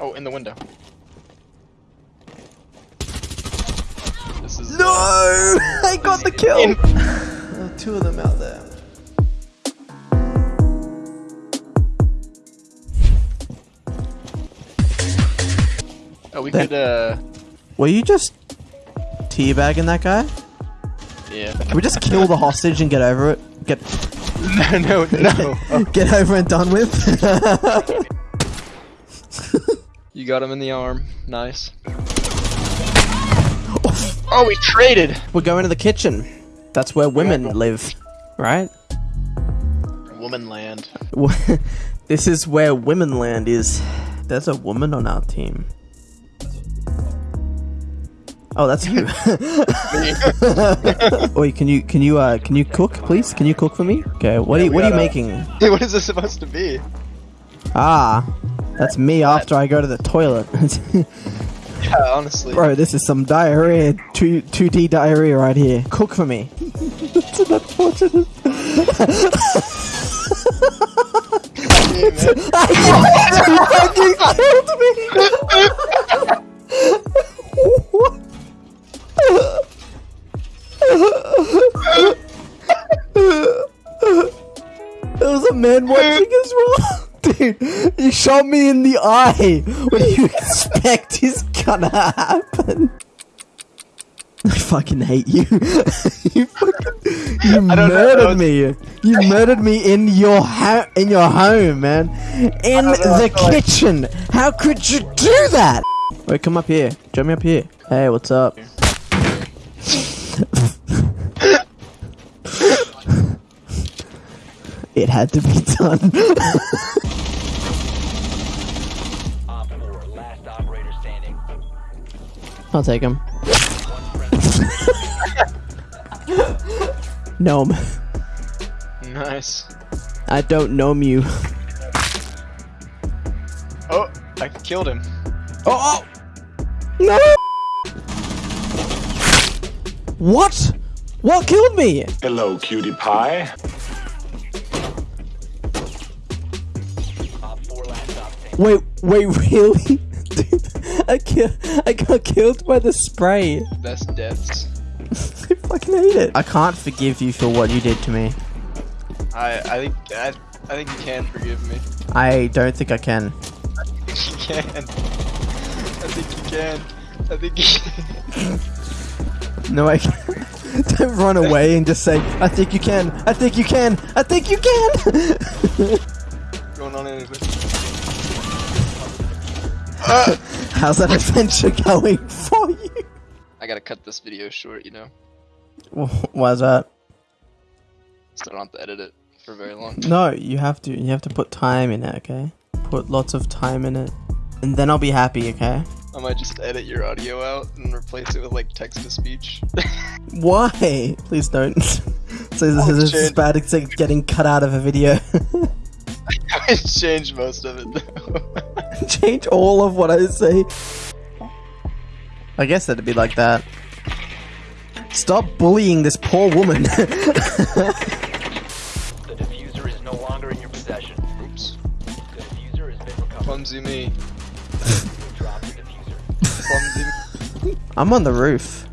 Oh, in the window. This is No! I got the kill! In- two of them out there. Oh, we That- could, uh, Were you just teabagging that guy? yeah. Can we just kill the hostage and get over it? Get no, no, no. Oh, get over and done with? You got him in the arm. Nice. Oh, we traded! We're going to the kitchen. That's where women live, right? Woman land. this is where women land is. There's a woman on our team. Oh, that's you. Oi, can you can you uh can you cook, please? Can you cook for me? Okay, what are you we what are you gotta- making? what is this supposed to be? Ah, that's me after I go to the toilet. Yeah, honestly. Bro, this is some diarrhea, two two D diarrhea right here. Cook for me. That's an unfortunate. you fucking killed me. what? There was a man watching as well. Dude, you shot me in the eye. What do you expect is gonna happen? I fucking hate you. you fucking, you I don't know, murdered me. You murdered me in your in your home, man. In don't know, I the like- kitchen. How could you do that? Wait, come up here. Join me up here. Hey, what's up? it had to be done. I'll take him. Gnome. Nice. I don't gnome you. Oh, I killed him. Oh! oh. No! What? What killed me? Hello, cutie pie. Op 4, last op standing. Wait, wait, really? Dude, I, ki- I got killed by the spray. Best deaths. I fucking hate it. I can't forgive you for what you did to me. I, I think, I, I think you can forgive me. I don't think I can. I think you can. I think you can. I think you can. No, I can't. Don't run away and just say, I think you can, I think you can, I think you can! Going on anything. How's that adventure going for you? I gotta cut this video short, you know? Why's that? So I don't have to edit it for very long. No, you have to. You have to put time in it, okay? Put lots of time in it. And then I'll be happy, okay? I might just edit your audio out and replace it with like text to speech. Why? Please don't. so this Oh, is shit. bad like getting cut out of a video. I changed most of it though. Change all of what I say. I guess that'd be like that. Stop bullying this poor woman. The defuser is no longer in your possession. Oops. The defuser has been recovered. Clumsy me. Drop the defuser. Clumsy me. I'm on the roof.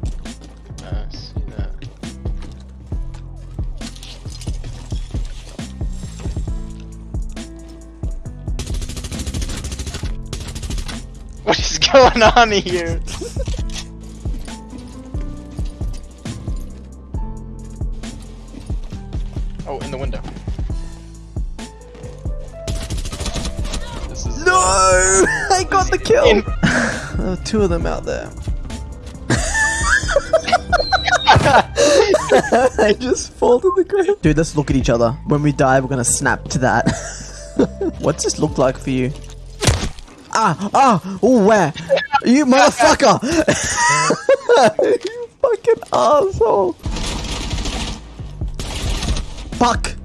What is going on here? oh, in the window. This is No! I got the kill! There were two of them out there. I just fall to the ground. Dude, let's look at each other. When we die, we're gonna snap to that. What's this look like for you? Ah! Ah! Oh, where? You motherfucker! you fucking asshole! Fuck!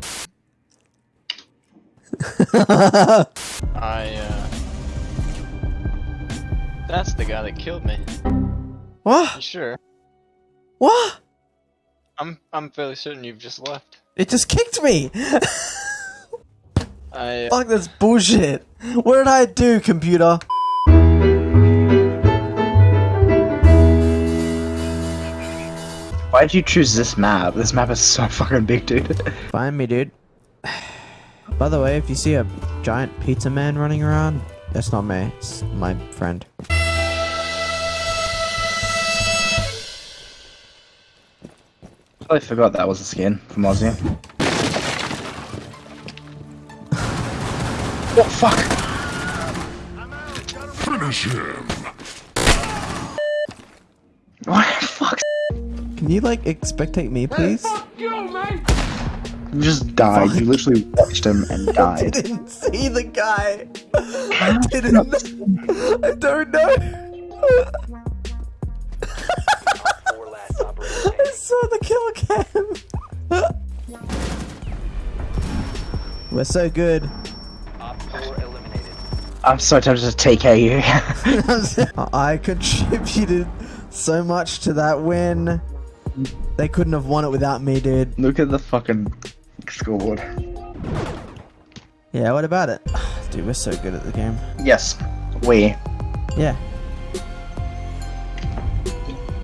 I, uh. That's the guy that killed me. What? You sure? What? I'm I'm fairly certain you've just left. It just kicked me! I... Fuck this bullshit. What did I do, computer? Why'd you choose this map? This map is so fucking big, dude. Find me, dude. By the way, if you see a giant pizza man running around, that's not me. It's my friend. I forgot that was a skin from Ozzy. Fuck? Finish him. What the fuck? Can you like expectate me, please? You just died. You literally watched him and died. I died. didn't see the guy. I didn't. I don't know. Four last operator I saw the kill cam. We're so good. Op 4 eliminated. I'm so tempted to take care you. I contributed so much to that win. They couldn't have won it without me, dude. Look at the fucking scoreboard. Yeah, what about it? Dude, we're so good at the game. Yes, we. Yeah.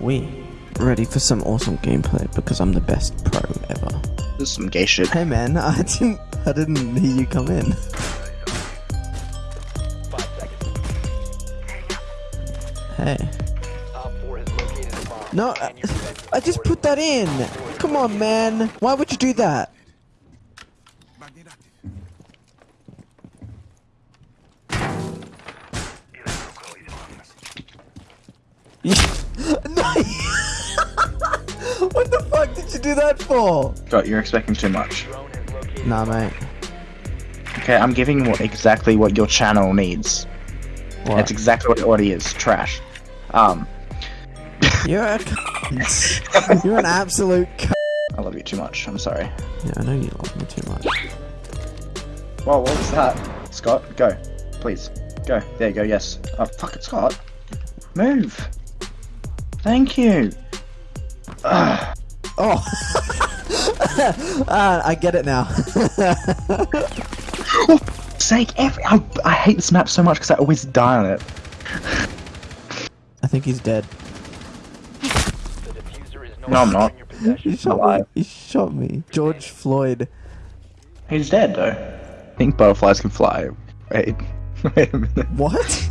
We. Ready for some awesome gameplay because I'm the best pro ever. This is some gay shit. Hey man, I didn't I didn't hear you come in. Hey. Op 4 has located a bomb. No, I, I just put that in. Come on, man. Why would you do that? No. what the fuck did you do that for? God, you're expecting too much. Drone has located Nah, mate. Okay, I'm giving what, exactly what your channel needs. What? That's exactly what it already is. Trash. Um, You're a cunt. You're an absolute cunt. I love you too much. I'm sorry. Yeah, I know you love me too much. Whoa, what was that? Scott, go. Please. Go. There you go, yes. Oh, fuck it, Scott. Move. Thank you. Ugh. Oh. Ah, I get it now. Sake, every I, I hate this map so much because I always die on it. I think he's dead. the is no, No, I'm not. in. He shot me. alive. He shot me. George Floyd. He's dead though. I think butterflies can fly. Wait. Wait a minute. What?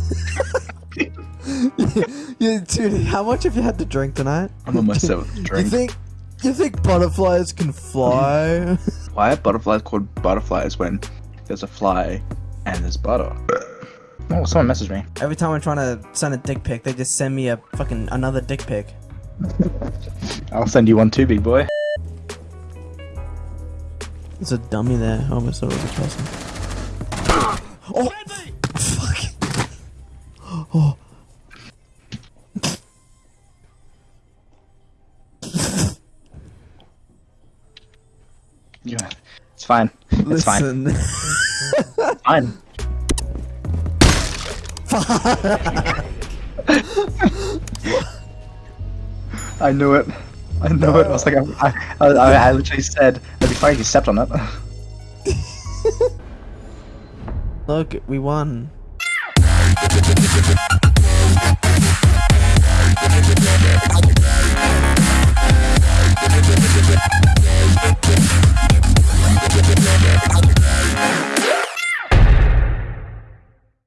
yeah, dude, how much have you had to drink tonight? I'm on my seventh You think you think butterflies can fly? Why are butterflies called butterflies when there's a fly and there's butter? Oh, someone messaged me. Every time I'm trying to send a dick pic, they just send me a fucking another dick pic. I'll send you one too, big boy. There's a dummy there. Oh, it's a person. Oh, fuck. Oh. Yeah, it's fine. It's. Listen. Fine. I knew it. I knew it. I was like, I, I, I, I literally said, I'd be fine if you stepped on it. Look, we won.